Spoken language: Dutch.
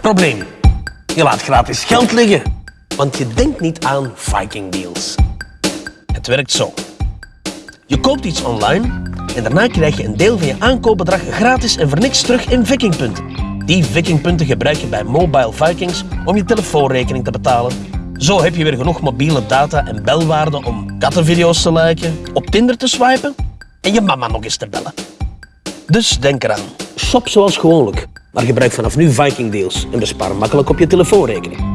Probleem. Je laat gratis geld liggen. Want je denkt niet aan Viking Deals. Het werkt zo. Je koopt iets online en daarna krijg je een deel van je aankoopbedrag gratis en voor niks terug in Vikingpunten. Die Vikingpunten gebruik je bij Mobile Vikings om je telefoonrekening te betalen. Zo heb je weer genoeg mobiele data en belwaarde om kattenvideo's te liken, op Tinder te swipen en je mama nog eens te bellen. Dus denk eraan. Shop zoals gewoonlijk. Maar gebruik vanaf nu Viking Deals en bespaar makkelijk op je telefoonrekening.